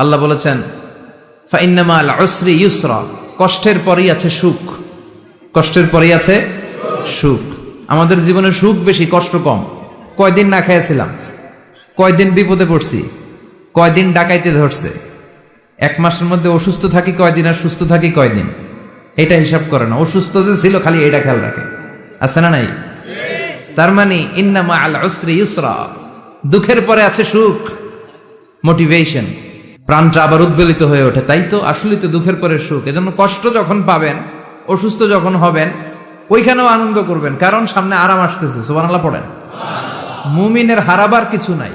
আল্লাহ বলেছেন, ফাইন্নামা আল উসরি ইউসরা কষ্টের পরেই আছে সুখ। কষ্টের পরেই আছে সুখ। আমাদের জীবনে সুখ বেশি, কষ্ট কম। কয়দিন না খেয়েছিলাম কয়দিন বিপদে পড়ছি, কয়দিন ডাকাইতে ধরছে। এক মাসের মধ্যে অসুস্থ থাকি কয়দিন আর সুস্থ থাকি কয়দিন? এটা হিসাব করে না। অসুস্থ যে ছিল, খালি এটা খেয়াল রাখে। আছে না নাই? তার মানে ইন্নামা আল উসরি ইউসরা দুঃখের পরে আছে সুখ। মোটিভেশন প্রাণটা আবার উদ্বেলিত হয়ে ওঠে, তাই তো? আসলে তো দুঃখের পরে সুখ। এজন্য কষ্ট যখন পাবেন, অসুস্থ যখন হবেন, ওইখানেও আনন্দ করবেন, কারণ সামনে আরাম আসতেছে। সুবহানাল্লাহ পড়েন। মুমিনের হারাবার কিছু নাই,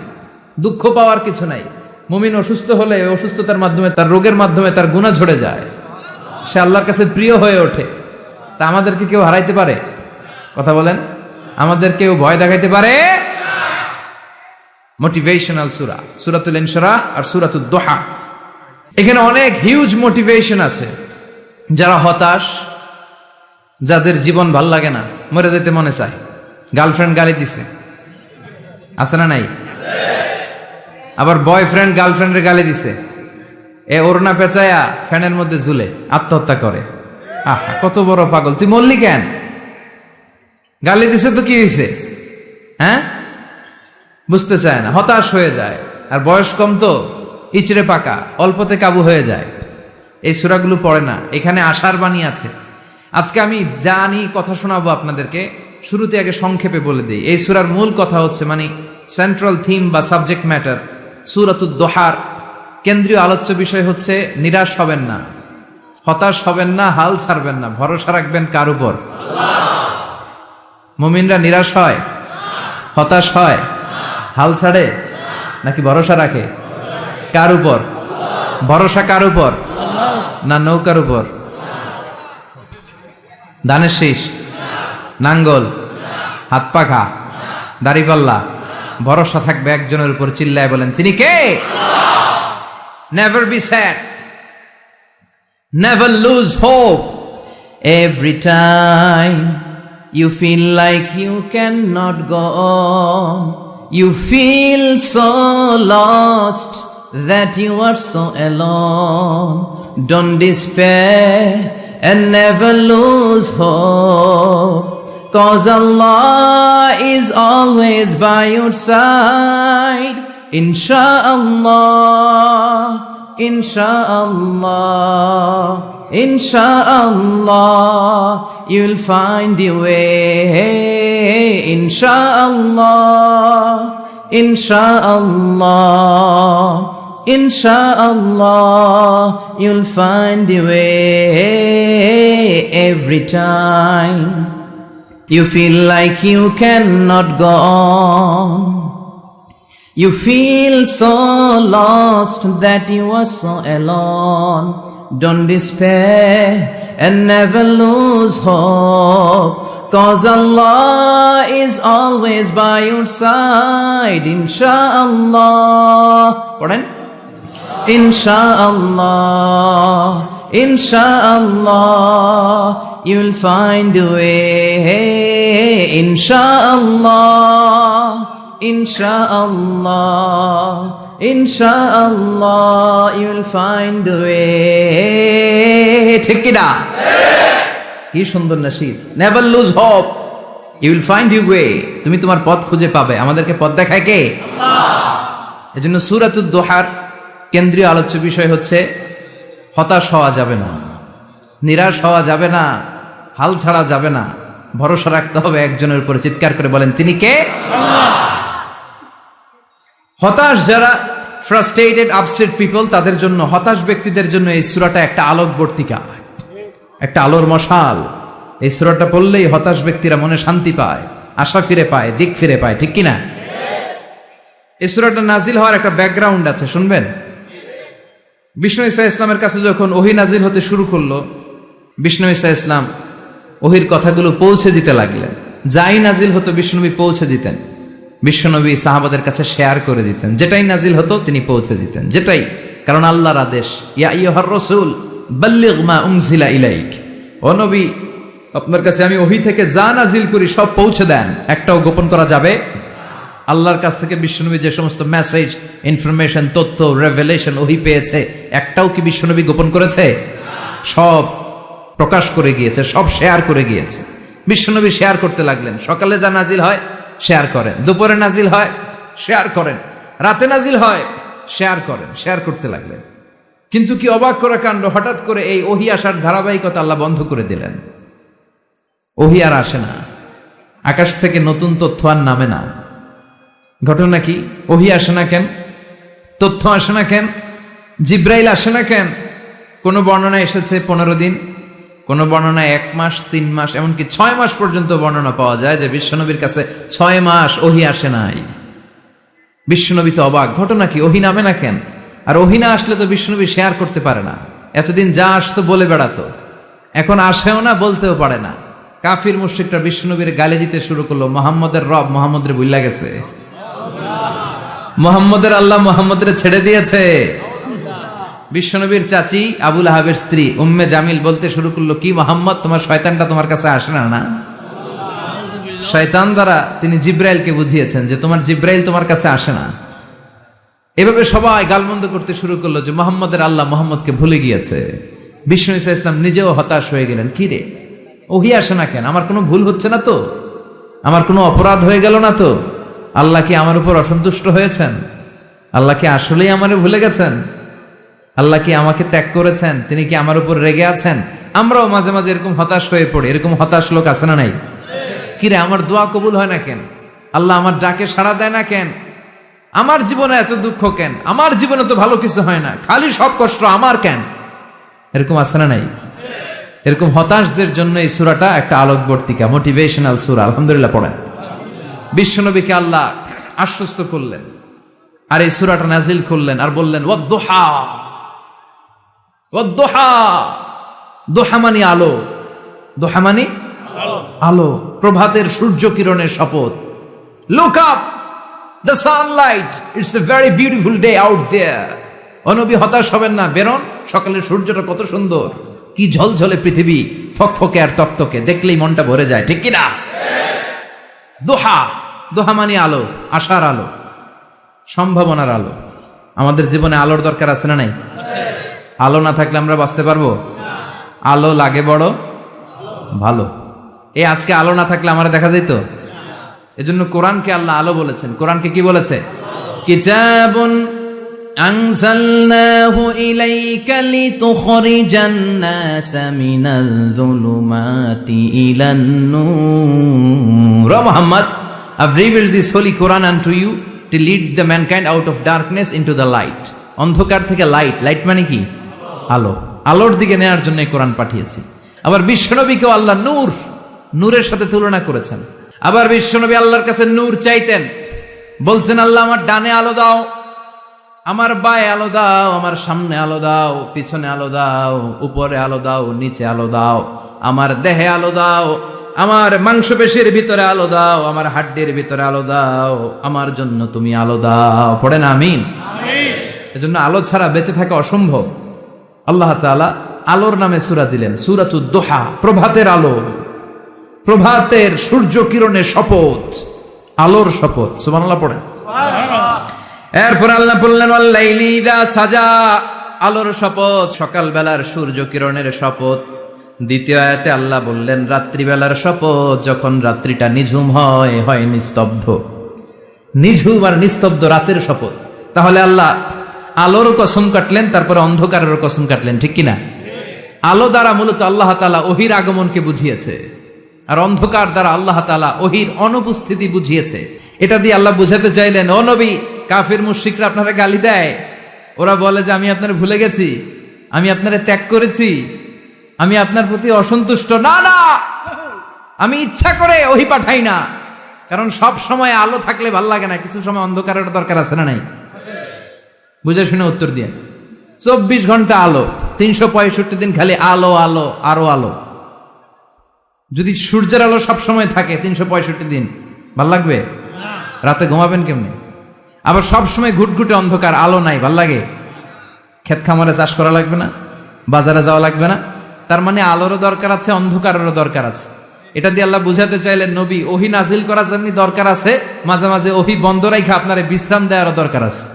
দুঃখ পাওয়ার কিছু নাই। মুমিন অসুস্থ হলে অসুস্থতার মাধ্যমে, তার রোগের মাধ্যমে তার গুণা ঝরে যায়। সে আল্লাহর কাছে প্রিয় হয়ে ওঠে। তা আমাদেরকে কেউ হারাইতে পারে? কথা বলেন। আমাদের কেউ ভয় দেখাইতে পারে? মোটিভেশনাল সুরা সুরাতুল ইনশরা আর সুরাতুল দোহা এখানে অনেক হিউজ মোটিভেশন আছে। যারা হতাশ, যাদের জীবন ভালো লাগে না, মরে যেতে মনে চায়। গার্লফ্রেন্ড গালি দিছে। আছে না নাই? আবার বয়ফ্রেন্ড গার্লফ্রেন্ডের গালি দিছে। এ ওরনা পেঁচায়া ফ্যানের মধ্যে ঝুলে, আত্মহত্যা করে। আহা, কত বড় পাগল। তুই মরলি কেন? গালি দিছে তো কি হয়েছে হ্যাঁ? বুঝতে চায় না, হতাশ হয়ে যায়। আর বয়স কম তো, ইচড়ে পাকা, অল্পতে কাবু হয়ে যায়। এই সুরাগুলো পড়ে না, এখানে আশার বাণী আছে। আজকে আমি জানি, কথা শোনাবো আপনাদেরকে, শুরুতে আগে সংক্ষেপে বলে দিই। এই সুরার মূল কথা হচ্ছে মানে সেন্ট্রাল থিম বা সাবজেক্ট ম্যাটার সুরাতুদ দোহার। কেন্দ্রীয় আলোচ্য বিষয় হচ্ছে, নিরাশ হবেন না। হতাশ হবেন না, হাল ছাড়বেন না, ভরসা রাখবেন কার উপর? মুমিনরা নিরাশ হয়? হতাশ হয়? হাল ছাড়ে? নাকি ভরসা রাখে? কার উপর? ভরসা কার উপর? না নৌকার উপর? ধানের শীষ? নাঙ্গল? হাত পাখা? দাড়িপাল্লা? ভরসা থাকবে একজনের উপর, চিল্লায় বলেন, তিনি কে? Never be sad never lose hope every time you feel like you cannot go on you feel so lost that you are so alone. Don't despair and never lose hope. Cause allah is always by your side. Inshallah inshallah inshallah you'll find your way. Inshallah inshallah inshallah you'll find your way every time. You feel like you cannot go on. You feel so lost that you are so alone. Don't despair and never lose hope. Cause Allah is always by your side. Insha'Allah. Pardon? Insha'Allah. Insha'Allah. You'll find a way. Insha'Allah. Insha'Allah, You'll find a way. ঠিক কিনা? কি সুন্দর Nasir never lose hope you will find you way তুমি তোমার পথ খুঁজে পাবে। আমাদেরকে পথ দেখায় কে? এজন্য সুরাতুদ দোহার কেন্দ্রীয় আলোচ্য বিষয় হচ্ছে হতাশ হওয়া যাবে না নিরাশ হওয়া যাবে না হাল ছাড়া যাবে না। ভরসা রাখতে হবে একজনের উপরে। চিৎকার করে বলেন তিনি কে? হতাশ যারা ফ্রাস্ট্রেটেড আপসেট পিপল তাদের জন্য, হতাশ ব্যক্তিদের জন্য এই সুরাটা একটা আলোকবর্তিকা একটা আলোর মশাল। এই সুরাটা পড়লেই হতাশ ব্যক্তিরা মনে শান্তি পায়, আশা ফিরে পায়, দিক ফিরে পায়, ঠিক কিনা? এই সুরাটা নাজিল হওয়ার একটা ব্যাকগ্রাউন্ড আছে, শুনবেন? বিষ্ণু ইসা ইসলামের কাছে যখন ওহি নাজিল হতে শুরু করল, বিষ্ণু ইসা ইসলাম ওহির কথাগুলো পৌঁছে দিতে লাগলেন। যাই নাজিল হতো, বিষ্ণুনবী পৌঁছে দিতেন। বিশ্বনবী সাহাবাদের কাছে শেয়ার করে দিতেন। যেটাই নাজিল হতো তিনি পৌঁছে দিতেন। যেটাই। কারণ আল্লাহর আদেশ, ইয়া ইলাইক। আপনার কাছে আমি ওহি থেকে যা নাজিল করি সব পৌঁছে দেন। একটাও গোপন করা যাবে? আল্লাহর কাছ থেকে বিশ্বনবী যে সমস্ত মেসেজ ইনফরমেশন তথ্য রেভেলেশন ওহি পেয়েছে, একটাও কি বিশ্বনবী গোপন করেছে? সব প্রকাশ করে গিয়েছে, সব শেয়ার করে গিয়েছে। বিশ্বনবী শেয়ার করতে লাগলেন। সকালে যা নাজিল হয় শেয়ার করেন। দুপুরে নাজিল হয়, শেয়ার করেন। রাতে নাজিল হয়, শেয়ার করেন, শেয়ার করতে লাগলেন। কিন্তু কি অবাক করা কাণ্ড? হঠাৎ করে এই ওহি আসার ধারাবাহিকতা আল্লাহ বন্ধ করে দিলেন। ওহি আর আসে না। আকাশ থেকে নতুন তথ্য আর নামে না। ঘটনা কি? ওহি আসে না কেন? তথ্য আসে না কেন? জিব্রাইল আসে না কেন? কোনো বর্ণনা এসেছে পনেরো দিন? কোনো বর্ণনায় এক মাস, তিন মাস, এমনকি ছয় মাস পর্যন্ত বর্ণনা পাওয়া যায় যে বিশ্বনবীর কাছে ছয় মাস ওহি আসে নাই। বিশ্বনবী তো অবাক, ঘটনা কি? ওহি নামে না কেন? আর ওহি না আসলে তো বিশ্বনবী শেয়ার করতে পারে না। এতদিন যা আসতো বলে বেড়াতো। এখন আসেও না, বলতেও পারে না। কাফির মুশ্রিকটা বিশ্বনবীর গালি দিতে শুরু করল, মোহাম্মদের রব মোহাম্মদের বুল্লা গেছে। মোহাম্মদের আল্লাহ মোহাম্মদের ছেড়ে দিয়েছে। বিশ্বনবীর চাচি আবুল আহাবের স্ত্রী উম্মে জামিল বলতে শুরু করল, কি মোহাম্মদ, তোমার শয়তানটা তোমার কাছে আসে না না? শয়তান দ্বারা তিনি জিব্রাইলকে বুঝিয়েছেন যে তোমার জিব্রাইল তোমার কাছে আসে না। এভাবে সবাই গালমন্দ করতে শুরু করল যে মোহাম্মদের আল্লাহ মোহাম্মদকে ভুলে গিয়েছে। বিষ্ণু ইসা ইসলাম নিজেও হতাশ হয়ে গেলেন, কি রে? ওহি আসে না কেন? আমার কোনো ভুল হচ্ছে না তো? আমার কোনো অপরাধ হয়ে গেল না তো? আল্লাহ কি আমার উপর অসন্তুষ্ট হয়েছেন? আল্লাহ কি আসলেই আমারে ভুলে গেছেন? আল্লাহ কি আমাকে ত্যাগ করেছেন? তিনি কি আমার উপর রেগে আছেন? আমরাও মাঝে মাঝে এরকম হতাশ হয়ে পড়ি। এরকম হতাশ লোক আছে না নাই? কিরে আমার দোয়া কবুল হয় না কেন? আল্লাহ আমার ডাকে সাড়া দেয় না কেন? আমার জীবনে এত দুঃখ কেন? আমার জীবনে তো ভালো কিছু হয় না। খালি সব কষ্ট আমার কেন? এরকম আছে না নাই? এরকম হতাশদের জন্য এই সুরাটা একটা আলোকবর্তিকা মোটিভেশনাল সুরা। আলহামদুলিল্লাহ পড়েন। বিশ্বনবীকে আল্লাহ আশ্বস্ত করলেন। আর এই সুরাটা নাজিল করলেন আর বললেন, ওয়াদ্দোহা। দোহা। মানি আলো। দোহা মানি আলো। প্রভাতের সূর্য কিরণের শপথ। Look up the sunlight it's a very beautiful day out there অনবী হতাশ হবেন না। বেরোন। সকালের সূর্যটা কত সুন্দর। কি ঝলঝলে পৃথিবী। ফকফকে আর তক্তকে দেখলেই মনটা ভরে যায়। ঠিক কিনা? দোহা। দোহা মানে আলো। আশার আলো। সম্ভাবনার আলো। আমাদের জীবনে আলোর দরকার আছে না নাই? আলো না থাকলে আমরা বাঁচতে পারবো আলো লাগে বড় ভালো এই আজকে আলো না থাকলে আমার দেখা যেত এজন্য কোরআনকে আল্লাহ আলো বলেছেন কোরআনকে কি বলেছে কিতাবুন أنزلناه إليك لتخرج الناس من الظلمات إلى النور Oh Muhammad, I've revealed this holy Quran unto you to lead the mankind out of darkness into the light. অন্ধকার থেকে লাইট লাইট মানে কি আলো আলোর দিকে নেওয়ার জন্য কোরআন পাঠিয়েছি। আবার বিশ্বনবীকেও আল্লাহ নূর নূরের সাথে তুলনা করেছেন। আবার বিশ্বনবী আল্লাহর কাছে নূর চাইতেন। বলছেন আল্লাহ আমার ডানে আলো দাও আমার বায়ে আলো দাও আমার সামনে আলো দাও পিছনে আলো দাও উপরে আলো দাও নিচে আলো দাও আমার দেহে আলো দাও আমার মাংসপেশির ভিতরে আলো দাও আমার হাড্ডির ভিতরে আলো দাও আমার জন্য তুমি আলো দাও। পড়ে না আমিন। এজন্য আলো ছাড়া বেঁচে থাকা অসম্ভব। আল্লাহ তাআলা আলোর নামে সুরা দিলেন সূরাতুদ দোহা প্রভাতের আলো। প্রভাতের সূর্য কিরণের শপথ আলোর শপথ। সুবহানাল্লাহ পড়েন। এরপর আল্লাহ বললেন সাজা। আলোর শপথ সকালবেলার সূর্য কিরণের শপথ। দ্বিতীয় আয়াতে আল্লাহ বললেন রাত্রিবেলার শপথ যখন রাত্রিটা নিঝুম হয় হয় নিস্তব্ধ। নিঝুম আর নিস্তব্ধ রাতের শপথ। তাহলে আল্লাহ আলোর কসম কাটলেন, তারপরে অন্ধকারের কসম কাটলেন, ঠিক কিনা? আলো দ্বারা মূলত আল্লাহ তালা ওহির আগমনকে বুঝিয়েছে, আর অন্ধকার দ্বারা আল্লাহ তালা ওহির অনুপস্থিতি বুঝিয়েছে। এটা দিয়ে আল্লাহ বুঝাতে চাইলেন, ও নবী, কাফির মুশ্রিকরা আপনারা গালি দেয়। ওরা বলে যে, আমি আপনার ভুলে গেছি, আমি আপনারা ত্যাগ করেছি, আমি আপনার প্রতি অসন্তুষ্ট। না না! আমি ইচ্ছা করে ওহি পাঠাই না, কারণ সব সময় আলো থাকলে ভালো লাগে না, কিছু সময় অন্ধকারের দরকার আছে না নাই? বুঝে শুনে উত্তর দিয়ে। চব্বিশ ঘণ্টা আলো, তিনশো পঁয়ষট্টি দিন খালি আলো আলো, আরও আলো। যদি সূর্যের আলো সব সময় থাকে, তিনশো পঁয়ষট্টি দিন, ভালো লাগবে? রাতে ঘুমাবেন কেমনি? আবার সব সময় ঘুটঘুটে অন্ধকার, আলো নাই, ভালো লাগে? ক্ষেত খামারে চাষ করা লাগবে না? বাজারে যাওয়া লাগবে না? তার মানে আলোরও দরকার আছে, অন্ধকারেরও দরকার আছে। এটা দিয়ে আল্লাহ বুঝাতে চাইলেন, নবী, ওহি নাজিল করার জন্য দরকার আছে, মাঝে মাঝে ওহি বন্ধ রাখা আপনার বিশ্রাম দেওয়ারও দরকার আছে।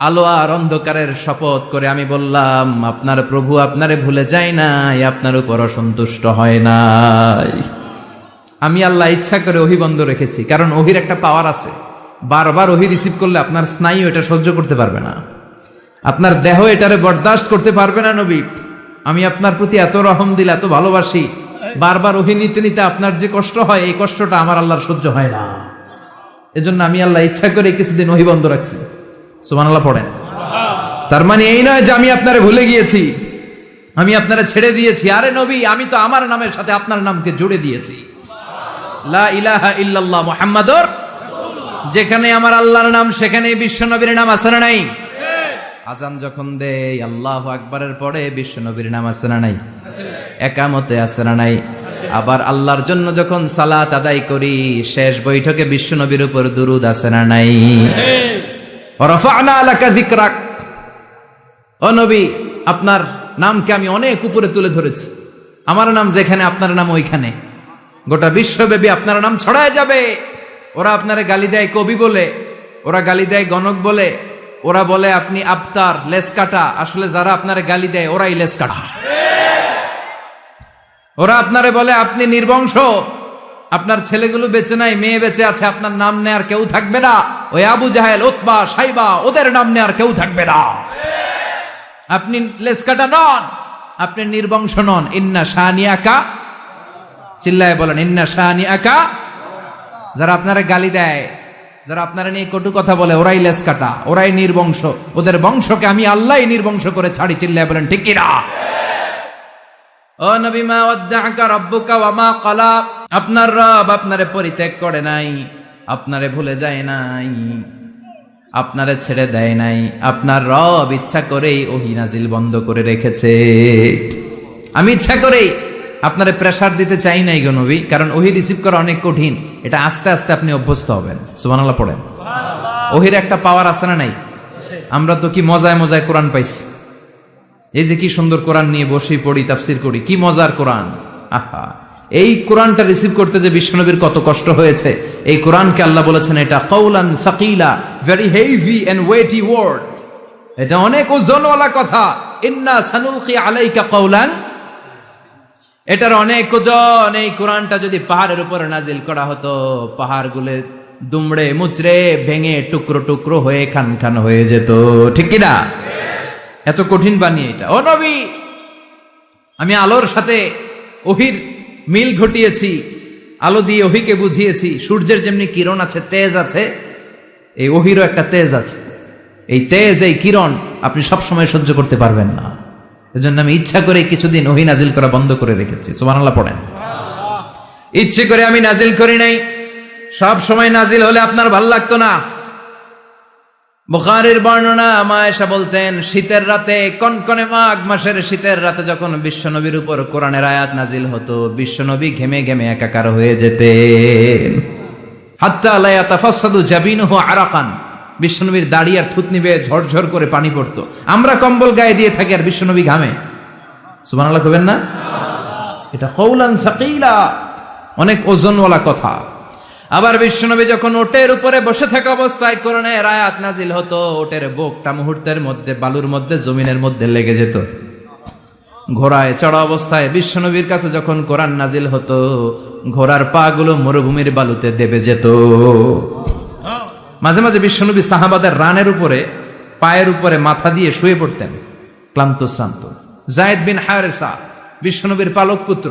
আলো আর অন্ধকারের শপথ করে আমি বললাম, আপনার প্রভু আপনারে ভুলে যায় নাই, আপনার উপর অসন্তুষ্ট হয় নাই। আমি আল্লাহ ইচ্ছা করে ওহি বন্ধ রেখেছি, কারণ ওহির একটা পাওয়ার আছে। বারবার ওহি রিসিভ করলে আপনার স্নায়ু এটা সহ্য করতে পারবে না। আপনার দেহ এটারে বরদাস্ত করতে পারবে না নবী। আমি আপনার প্রতি এত রহম দিল, এত ভালোবাসি। বারবার ওহি নিতে নিতে আপনার যে কষ্ট হয়, এই কষ্টটা আমার আল্লাহর সহ্য হয় না। এজন্য আমি আল্লাহ ইচ্ছা করে কিছুদিন ওহি বন্ধ রাখছি। সুমান আল্লাহ পড়েন। তার মানে এই নয় যে আমি আপনারে ভুলে গিয়েছি, আমি আপনারা ছেড়ে দিয়েছি। আরে নবী, আমি তো আমার নামের সাথে আপনার নামকে জুড়ে দিয়েছি। লা ইলাহা ইল্লাল্লাহ মুহাম্মাদুর যেখানে আমার আল্লাহর নাম সেখানে বিশ্ব নবীর নাম আছে না নাই? আজান যখন দেই আল্লাহ আকবরের পরে বিশ্ব নবীর নাম আছে না নাই? একামতে আছে না নাই? আবার আল্লাহর জন্য যখন সালাত আদায় করি, শেষ বৈঠকে বিশ্ব নবীর উপর দুরুদ আছে না নাই? আপনার নামকে আমি অনেক উপরে তুলে ধরেছি। আমার নাম যেখানে, আপনার নাম ওইখানে। গোটা বিশ্বব্যাপী আপনার নাম ছড়ায় যাবে। ওরা আপনারে গালি দেয় কবি বলে, ওরা গালি দেয় গণক বলে, ওরা বলে আপনি আফতার লেস কাটা আসলে যারা আপনারে গালি দেয়, ওরাই লেস কাটা ওরা আপনারে বলে আপনি নির্বংশ। আপনার ছেলেগুলো বেঁচে নাই, মেয়ে বেঁচে আছে, আপনার নাম নেয়ার কেউ থাকবে না। ওই আবু জাহেল ওতবা সাইবা, ওদের নাম নেয়ার কেউ থাকবে না। আপনি লেসকাটা নন, আপনি নির্বংশ নন। ইন্না শাহানিয়াকা চিল্লায় বলেন, ইন্না শাহানিয়াকা যারা আপনারা গালি দেয়, যারা আপনারা নিয়ে কটু কথা বলে, ওরাই লেস কাটা ওরাই নির্বংশ। ওদের বংশকে আমি আল্লাহ নির্বংশ করে ছাড়ি, চিল্লায় বলেন, ঠিক কিনা ও নবী মা ওয়াদ্দাআকা রাব্বুকা ওয়া মা ক্বালা। আপনার রব আপনারে পরিত্যাগ করে নাই আপনারে ভুলে যায় নাই আপনারে ছেড়ে দেয় নাই আপনার রব ইচ্ছা করেই ওহি নাজিল বন্ধ করে রেখেছে। আমি ইচ্ছা করেই আপনারে প্রেসার দিতে চাই নাই গো নবী কারণ ওহি রিসিভ করা অনেক কঠিন এটা আস্তে আস্তে আপনি অভ্যস্ত হবেন। সুবহানাল্লাহ পড়েন। ওহির একটা পাওয়ার আছে না নাই? আমরা তো কি মজায় মজায় কোরআন পাইছি। এই যে কি সুন্দর কোরআন নিয়ে বসে পড়ি, তাফসির করি, কি মজার কোরআন? আহা, এই কোরআনটা রিসিভ করতে যে বিশ্বনবীর কত কষ্ট হয়েছে, এই কোরআনকে আল্লাহ বলেছেন এটা কৌলান সাকিলা very heavy and weighty word এটা অনেক ওজনওয়ালা কথা। ইন্না সানুলকি আলাইকা কৌলান এটার অনেক ওজন। এই কোরআনটা যদি পাহাড়ের উপরে নাজিল করা হতো, পাহাড়গুলো দুমড়ে মুচড়ে ভেঙে টুকরো টুকরো হয়ে খান খান হয়ে যেত। ঠিক কিনা এত কঠিন বানিয়ে এটা। ও নবী, আমি আলোর সাথে ওহির মিল ঘটিয়েছি, আলো দিয়ে ওহিকে বুঝিয়েছি, সূর্যের যেমনি কিরণ আছে, তেজ আছে, এই ওহিরও একটা তেজ আছে। এই তেজ, এই কিরণ আপনি সব সময় সহ্য করতে পারবেন না। এজন্য আমি ইচ্ছা করে কিছুদিন ওহি নাজিল করা বন্ধ করে রেখেছি। সুবহানাল্লাহ পড়েন। ইচ্ছে করে আমি নাজিল করি নাই। সব সময় নাজিল হলে আপনার ভালো লাগতো না। বুখারের বর্ণনা মায়েশা বলতেন, শীতের রাতে কনকনে মাঘ মাসের শীতের রাতে যখন বিশ্বনবীর উপর কোরআনের আয়াত নাজিল হতো, বিশ্বনবী ঘেমে ঘেমে একাকার হয়ে যেতেন। হাত্তা আলাইয়া তাফাসাদু জাবিনুহু আরাকান। বিশ্বনবীর দাড়ি আর থুতনি বেয়ে ঝরঝর করে পানি পড়তো। আমরা কম্বল গায়ে দিয়ে থাকি আর বিশ্বনবী ঘামে। সুবহানাল্লাহ কবেন না? এটা কৌলান সাকিলা। অনেক ওজনওয়ালা কথা। আবার বিশ্বনবী যখন ওটের উপরে বসে থাকা অবস্থায় কোরআনের আয়াত নাজিল হতো, ওটের বোকটা মুহূর্তের মধ্যে, বালুর মধ্যে, জমিনের মধ্যে লেগে যেত। ঘোড়ায় চড়া অবস্থায় বিশ্বনবীর কাছে যখন কোরআন নাজিল হতো, ঘোড়ার পা গুলো মরুভূমির বালুতে দেবে যেত। মাঝে মাঝে বিশ্বনবী সাহাবাদের রানের উপরে, পায়ের উপরে মাথা দিয়ে শুয়ে পড়তেন, ক্লান্ত শ্রান্ত। জায়দ বিন হারেসা, বিশ্বনবীর পালক পুত্র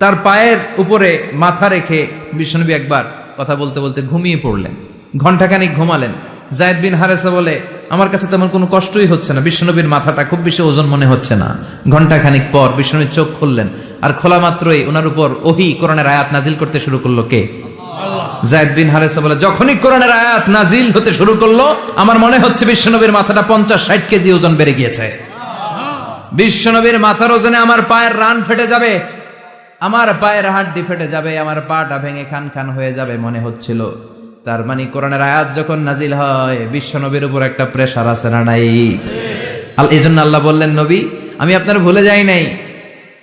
তার পায়ের উপরে মাথা রেখে বিশ্বনবী একবার কথা বলতে বলতে ঘুমিয়ে পড়লেন। ঘন্টাখানিক ঘুমালেন। জায়দ বিন হারেসা বলে আমার কাছে তেমন কোনো কষ্টই হচ্ছে না। বিশ্বনবীর মাথাটা খুব বেশি ওজন মনে হচ্ছে না। ঘন্টাখানিক পর বিশ্বনবীর চোখ খুললেন। আর খোলা মাত্রই ওনার উপর ওহি কোরআনের আয়াত নাজিল করতে শুরু করল কে? জায়দ বিন হারেসা বলে যখনই কোরআনের আয়াত নাজিল হতে শুরু করল আমার মনে হচ্ছে বিশ্বনবীর মাথাটা পঞ্চাশ ষাট কেজি ওজন বেড়ে গিয়েছে। বিশ্বনবীর মাথার ওজনে আমার পায়ের রান ফেটে যাবে। আমার পায়ের হাড্ডি ফেটে যাবে, আমার পাটা ভেঙে খান খান হয়ে যাবে মনে হচ্ছিল। তার মানে কোরআনের আয়াত যখন নাজিল হয় বিশ্বনবীর উপর একটা প্রেশার আছে না নাই? এই জন্য আল্লাহ বললেন, নবী, আমি আপনার ভুলে যাই নাই।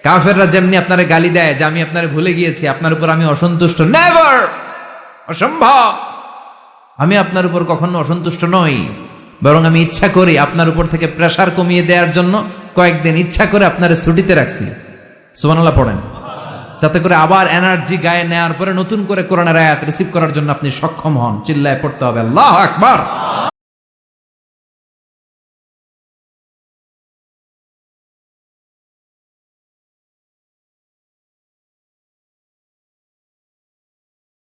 কাফেররা যেমনি আপনার গালি দেয়, যে আমি আপনার ভুলে গিয়েছি, আপনার উপর আমি অসন্তুষ্ট। নেভার অসম্ভব! আমি আপনার উপর কখনো অসন্তুষ্ট নই। বরং আমি ইচ্ছা করি আপনার উপর থেকে প্রেশার কমিয়ে দেওয়ার জন্য কয়েকদিন ইচ্ছা করে আপনার ছুটিতে রাখছি। সুবহানাল্লাহ, পড়েন। যাতে করে আবার এনার্জি গায়ে নেওয়ার পরে নতুন করে কোরআনের আয়াত রিসিভ করার জন্য আপনি সক্ষম হন। চিল্লায় পড়তে হবে। আল্লাহ আকবার।